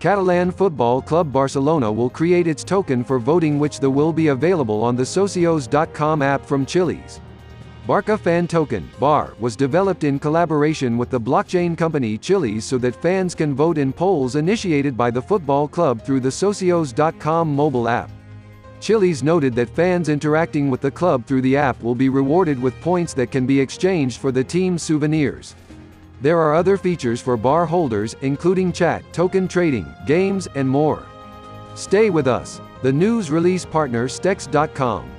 Catalan Football Club Barcelona will create its token for voting which the will be available on the Socios.com app from Chiliz. Barca Fan Token (BAR) was developed in collaboration with the blockchain company Chiliz so that fans can vote in polls initiated by the football club through the Socios.com mobile app. Chiliz noted that fans interacting with the club through the app will be rewarded with points that can be exchanged for the team's souvenirs. There are other features for bar holders, including chat, token trading, games, and more. Stay with us. The news release partner Stex.com.